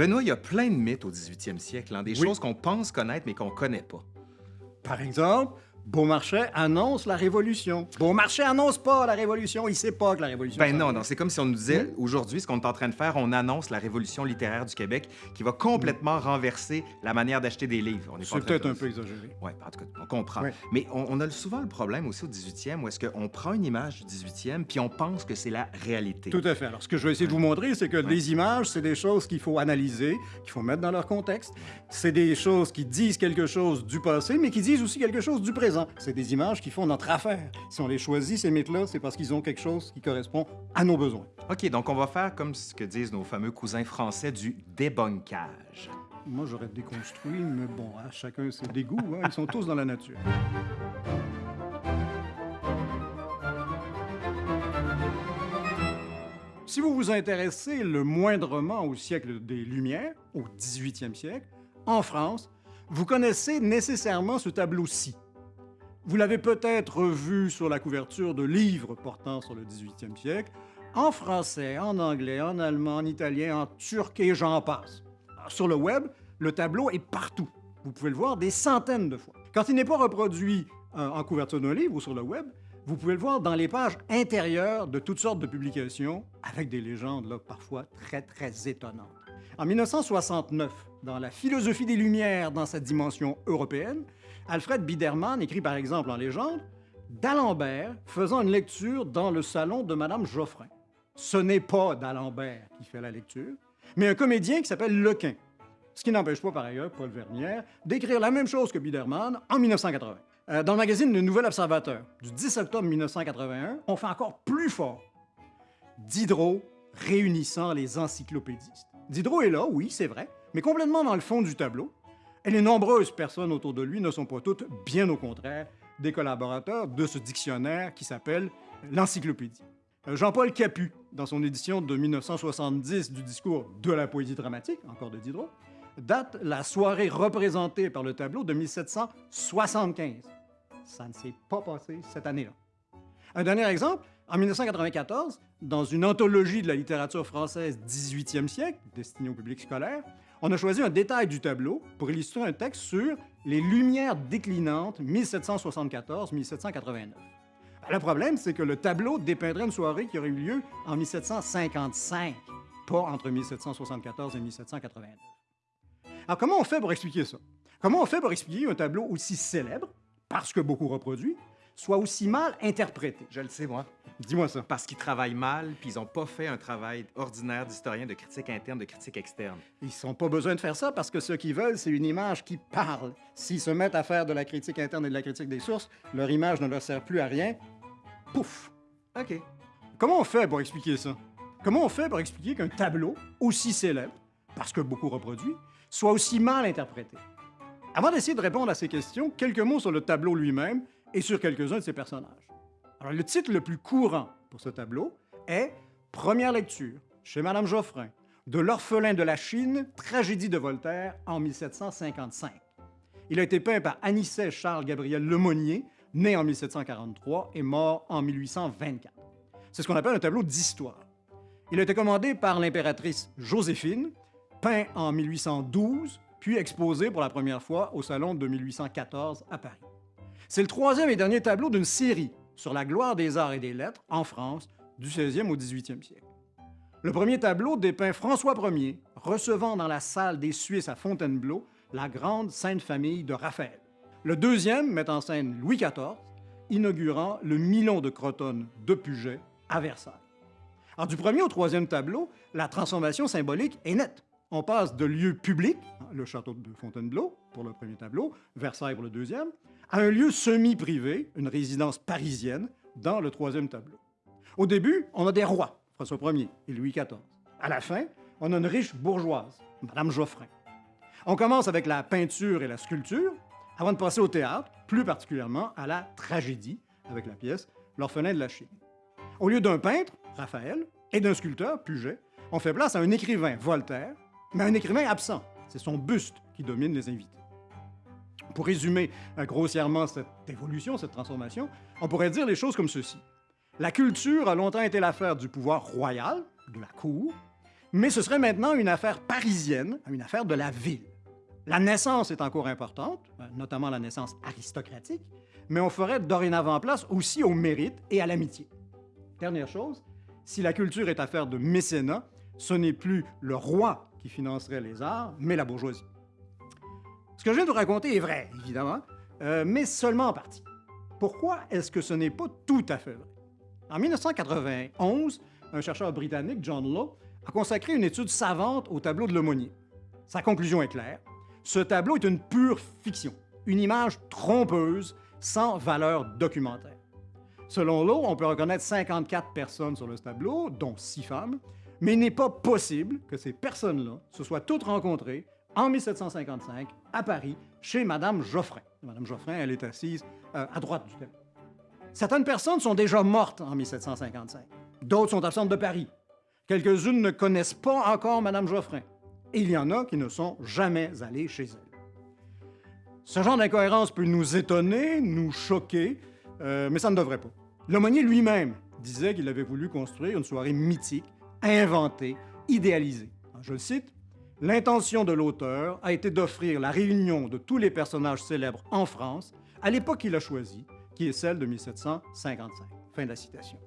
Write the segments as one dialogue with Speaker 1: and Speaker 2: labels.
Speaker 1: Benoît, il y a plein de mythes au 18e siècle, hein, des
Speaker 2: Oui.
Speaker 1: choses qu'on pense connaître mais qu'on connaît pas.
Speaker 2: Par exemple, Beaumarchais annonce la Révolution. Beaumarchais annonce pas la Révolution, il sait pas que la Révolution...
Speaker 1: Ben non, c'est comme si on nous disait aujourd'hui ce qu'on est en train de faire, on annonce la révolution littéraire du Québec qui va complètement renverser la manière d'acheter des livres.
Speaker 2: C'est peut-être un peu exagéré.
Speaker 1: Oui, en tout cas, on comprend. Mais on, on a souvent le problème aussi au 18e où est-ce qu'on prend une image du 18e puis on pense que c'est la réalité.
Speaker 2: Tout à fait. Alors, ce que je vais essayer de vous montrer, c'est que les images, c'est des choses qu'il faut analyser, qu'il faut mettre dans leur contexte. C'est des choses qui disent quelque chose du passé, mais qui disent aussi quelque chose du présent. C'est des images qui font notre affaire. Si on les choisit, ces mythes-là, c'est parce qu'ils ont quelque chose qui correspond à nos besoins.
Speaker 1: OK, donc on va faire comme ce que disent nos fameux cousins français du débunkage.
Speaker 2: Moi, j'aurais déconstruit, mais bon, hein, chacun ses dégoûts, hein, ils sont tous dans la nature. Si vous vous intéressez le moindrement au siècle des Lumières, au 18e siècle, en France, vous connaissez nécessairement ce tableau-ci. Vous l'avez peut-être vu sur la couverture de livres portant sur le 18e siècle, en français, en anglais, en allemand, en italien, en turc et j'en passe. Sur le web, le tableau est partout. Vous pouvez le voir des centaines de fois. Quand il n'est pas reproduit euh, en couverture d'un livre ou sur le web, vous pouvez le voir dans les pages intérieures de toutes sortes de publications, avec des légendes là, parfois très, très étonnantes. En 1969, dans La philosophie des Lumières dans sa dimension européenne, Alfred Biedermann écrit par exemple en légende d'Alembert faisant une lecture dans le salon de Madame Geoffrin. Ce n'est pas d'Alembert qui fait la lecture, mais un comédien qui s'appelle Lequin. Ce qui n'empêche pas par ailleurs Paul Vernière d'écrire la même chose que Biedermann en 1980. Euh, dans le magazine Le Nouvel Observateur du 10 octobre 1981, on fait encore plus fort. Diderot réunissant les encyclopédistes. Diderot est là, oui, c'est vrai, mais complètement dans le fond du tableau. Et les nombreuses personnes autour de lui ne sont pas toutes, bien au contraire, des collaborateurs de ce dictionnaire qui s'appelle l'Encyclopédie. Euh, Jean-Paul Capu, dans son édition de 1970 du discours de la poésie dramatique, encore de Diderot, date la soirée représentée par le tableau de 1775. Ça ne s'est pas passé cette année-là. Un dernier exemple, en 1994, dans une anthologie de la littérature française 18e siècle, destinée au public scolaire, on a choisi un détail du tableau pour illustrer un texte sur les Lumières déclinantes 1774-1789. Le problème, c'est que le tableau dépeindrait une soirée qui aurait eu lieu en 1755, pas entre 1774 et 1789. Alors, comment on fait pour expliquer ça? Comment on fait pour expliquer un tableau aussi célèbre, parce que beaucoup reproduit, soit aussi mal interprété?
Speaker 1: Je le sais, moi.
Speaker 2: Dis-moi ça.
Speaker 1: Parce qu'ils travaillent mal puis ils n'ont pas fait un travail ordinaire d'historien, de critique interne, de critique externe.
Speaker 2: Ils n'ont pas besoin de faire ça parce que ce qu'ils veulent, c'est une image qui parle. S'ils se mettent à faire de la critique interne et de la critique des sources, leur image ne leur sert plus à rien. Pouf!
Speaker 1: OK.
Speaker 2: Comment on fait pour expliquer ça? Comment on fait pour expliquer qu'un tableau aussi célèbre, parce que beaucoup reproduit, soit aussi mal interprété? Avant d'essayer de répondre à ces questions, quelques mots sur le tableau lui-même et sur quelques-uns de ses personnages. Alors, le titre le plus courant pour ce tableau est Première lecture, chez Madame Geoffrin, de L'orphelin de la Chine, tragédie de Voltaire en 1755. Il a été peint par Anicet Charles-Gabriel Lemonnier, né en 1743 et mort en 1824. C'est ce qu'on appelle un tableau d'histoire. Il a été commandé par l'impératrice Joséphine, peint en 1812, puis exposé pour la première fois au Salon de 1814 à Paris. C'est le troisième et dernier tableau d'une série sur la gloire des arts et des lettres en France du 16e au 18e siècle. Le premier tableau dépeint François Ier recevant dans la salle des Suisses à Fontainebleau la grande Sainte Famille de Raphaël. Le deuxième met en scène Louis XIV, inaugurant le Milon de Crotone de Puget à Versailles. Du premier au troisième tableau, la transformation symbolique est nette. On passe de lieu public, le château de Fontainebleau pour le premier tableau, Versailles pour le deuxième, à un lieu semi-privé, une résidence parisienne, dans le troisième tableau. Au début, on a des rois, François Ier et Louis XIV. À la fin, on a une riche bourgeoise, Madame Geoffrin. On commence avec la peinture et la sculpture, avant de passer au théâtre, plus particulièrement à la tragédie, avec la pièce L'orphelin de la Chine. Au lieu d'un peintre, Raphaël, et d'un sculpteur, Puget, on fait place à un écrivain, Voltaire, mais un écrivain absent. C'est son buste qui domine les invités. Pour résumer euh, grossièrement cette évolution, cette transformation, on pourrait dire les choses comme ceci. La culture a longtemps été l'affaire du pouvoir royal, de la cour, Mais ce serait maintenant une affaire parisienne, une affaire de la ville. La naissance est encore importante, euh, notamment la naissance aristocratique, mais on ferait dorénavant place aussi au mérite et à l'amitié. Dernière chose, si la culture est affaire de mécénat, ce n'est plus le roi qui financerait les arts, mais la bourgeoisie. Ce que je viens de vous raconter est vrai, évidemment, euh, mais seulement en partie. Pourquoi est-ce que ce n'est pas tout à fait vrai? En 1991, un chercheur britannique, John Law, a consacré une étude savante au tableau de l'aumônier. Sa conclusion est claire. Ce tableau est une pure fiction, une image trompeuse sans valeur documentaire. Selon Law, on peut reconnaître 54 personnes sur le tableau, dont 6 femmes, mais il n'est pas possible que ces personnes-là se soient toutes rencontrées en 1755 à Paris chez Madame Geoffrin. Madame Geoffrin, elle est assise euh, à droite du tableau. Certaines personnes sont déjà mortes en 1755. D'autres sont absentes de Paris. Quelques-unes ne connaissent pas encore Madame Geoffrin. Et il y en a qui ne sont jamais allées chez elle. Ce genre d'incohérence peut nous étonner, nous choquer, euh, mais ça ne devrait pas. L'aumônier lui-même disait qu'il avait voulu construire une soirée mythique, inventée, idéalisée. Je le cite, L'intention de l'auteur a été d'offrir la réunion de tous les personnages célèbres en France à l'époque qu'il a choisie, qui est celle de 1755. Fin de la citation.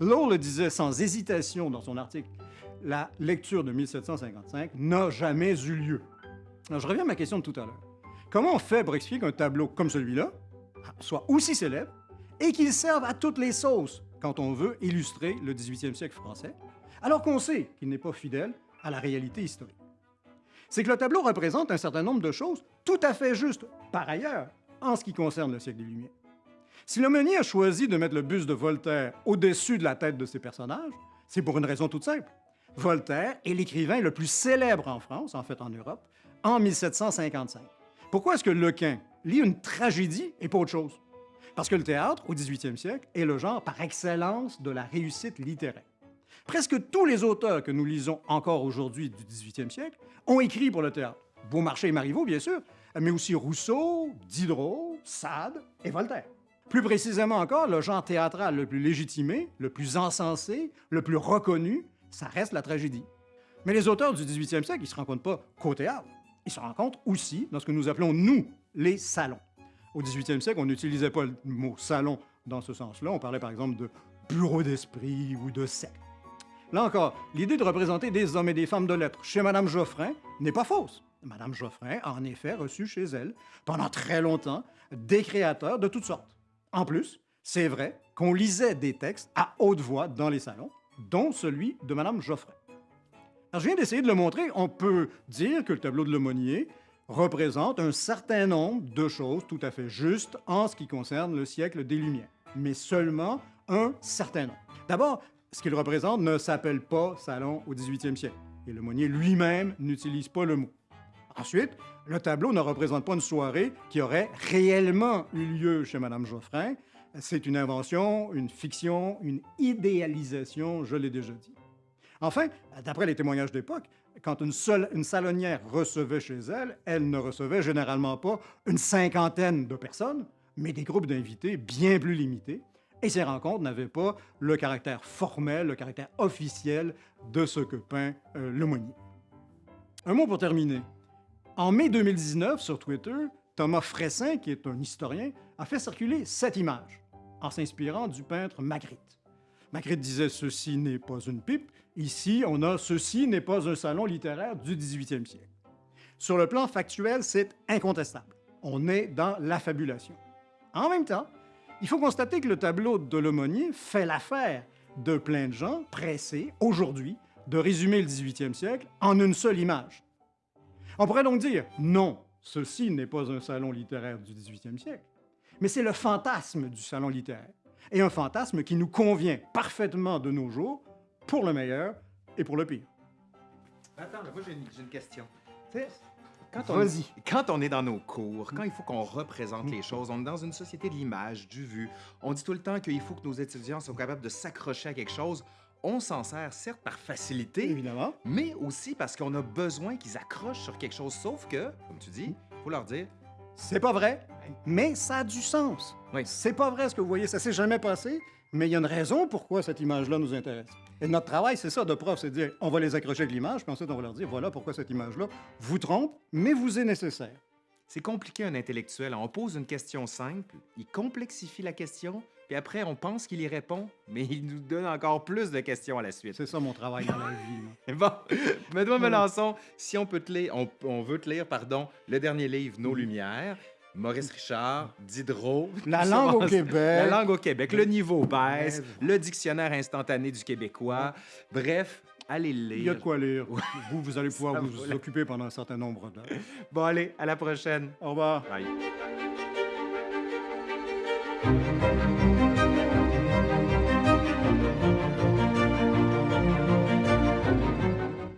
Speaker 2: Lowe le disait sans hésitation dans son article La lecture de 1755 n'a jamais eu lieu. je reviens à ma question de tout à l'heure. Comment on fait pour expliquer qu'un tableau comme celui-là soit aussi célèbre et qu'il serve à toutes les sauces quand on veut illustrer le 18e siècle français, alors qu'on sait qu'il n'est pas fidèle à la réalité historique? C'est que le tableau représente un certain nombre de choses tout à fait justes, par ailleurs, en ce qui concerne le siècle des Lumières. Si l'aumônier a choisi de mettre le buste de Voltaire au-dessus de la tête de ses personnages, c'est pour une raison toute simple. Voltaire est l'écrivain le plus célèbre en France, en fait en Europe, en 1755. Pourquoi est-ce que Lequin lit une tragédie et pas autre chose? Parce que le théâtre, au 18e siècle, est le genre par excellence de la réussite littéraire. Presque tous les auteurs que nous lisons encore aujourd'hui du 18e siècle ont écrit pour le théâtre. Beaumarchais et Marivaux, bien sûr, mais aussi Rousseau, Diderot, Sade et Voltaire. Plus précisément encore, le genre théâtral le plus légitimé, le plus encensé, le plus reconnu, ça reste la tragédie. Mais les auteurs du 18e siècle, ils se rencontrent pas qu'au théâtre. Ils se rencontrent aussi dans ce que nous appelons, nous, les salons. Au 18e siècle, on n'utilisait pas le mot salon dans ce sens-là. On parlait par exemple de bureau d'esprit ou de secte. Là encore, l'idée de représenter des hommes et des femmes de lettres chez Madame Geoffrin n'est pas fausse. Madame Geoffrin a en effet reçu chez elle, pendant très longtemps, des créateurs de toutes sortes. En plus, c'est vrai qu'on lisait des textes à haute voix dans les salons, dont celui de Madame Geoffrey. Alors, je viens d'essayer de le montrer. On peut dire que le tableau de l'aumônier représente un certain nombre de choses tout à fait justes en ce qui concerne le siècle des Lumières, mais seulement un certain nombre. D'abord, ce qu'il représente ne s'appelle pas salon au 18e siècle, et l'aumônier lui-même n'utilise pas le mot. Ensuite, le tableau ne représente pas une soirée qui aurait réellement eu lieu chez Mme Geoffrin. C'est une invention, une fiction, une idéalisation, je l'ai déjà dit. Enfin, d'après les témoignages d'époque, quand une, seule, une salonnière recevait chez elle, elle ne recevait généralement pas une cinquantaine de personnes, mais des groupes d'invités bien plus limités. Et ces rencontres n'avaient pas le caractère formel, le caractère officiel de ce que peint euh, le Monnier. Un mot pour terminer. En mai 2019, sur Twitter, Thomas Fressin, qui est un historien, a fait circuler cette image en s'inspirant du peintre Magritte. Magritte disait Ceci n'est pas une pipe. Ici, on a Ceci n'est pas un salon littéraire du 18e siècle. Sur le plan factuel, c'est incontestable. On est dans l'affabulation. En même temps, il faut constater que le tableau de l'aumônier fait l'affaire de plein de gens pressés, aujourd'hui, de résumer le 18e siècle en une seule image. On pourrait donc dire, non, ceci n'est pas un salon littéraire du 18e siècle, mais c'est le fantasme du salon littéraire, et un fantasme qui nous convient parfaitement de nos jours, pour le meilleur et pour le pire.
Speaker 1: Attends, j'ai une, question.
Speaker 2: Quand on,
Speaker 1: quand on est dans nos cours, quand il faut qu'on représente les choses, on est dans une société de l'image, du vu. On dit tout le temps qu'il faut que nos étudiants soient capables de s'accrocher à quelque chose on s'en sert certes par facilité,
Speaker 2: évidemment,
Speaker 1: mais aussi parce qu'on a besoin qu'ils accrochent sur quelque chose. Sauf que, comme tu dis, faut leur dire.
Speaker 2: C'est pas vrai, mais ça a du sens.
Speaker 1: Oui.
Speaker 2: C'est pas vrai ce que vous voyez, ça s'est jamais passé, mais il y a une raison pourquoi cette image-là nous intéresse. Et notre travail, c'est ça de prof, c'est de dire, on va les accrocher avec l'image, puis ensuite on va leur dire, voilà pourquoi cette image-là vous trompe, mais vous est nécessaire.
Speaker 1: C'est compliqué un intellectuel. On pose une question simple, il complexifie la question, puis après on pense qu'il y répond, mais il nous donne encore plus de questions à la suite.
Speaker 2: C'est ça mon travail dans la vie.
Speaker 1: Bon, Benoît Melançon, si on peut te lire, on, on veut te lire, pardon, le dernier livre, Nos Lumières, Maurice Richard, Diderot.
Speaker 2: La langue au
Speaker 1: La
Speaker 2: Québec.
Speaker 1: langue au Québec, le niveau baisse, le dictionnaire instantané du québécois. Bref, allez le
Speaker 2: Il y a
Speaker 1: lire.
Speaker 2: de quoi lire. Vous, vous allez pouvoir
Speaker 1: Ça
Speaker 2: vous
Speaker 1: la-
Speaker 2: occuper pendant un certain nombre d'heures.
Speaker 1: Bon, allez, à la prochaine.
Speaker 2: Au revoir.
Speaker 1: Bye.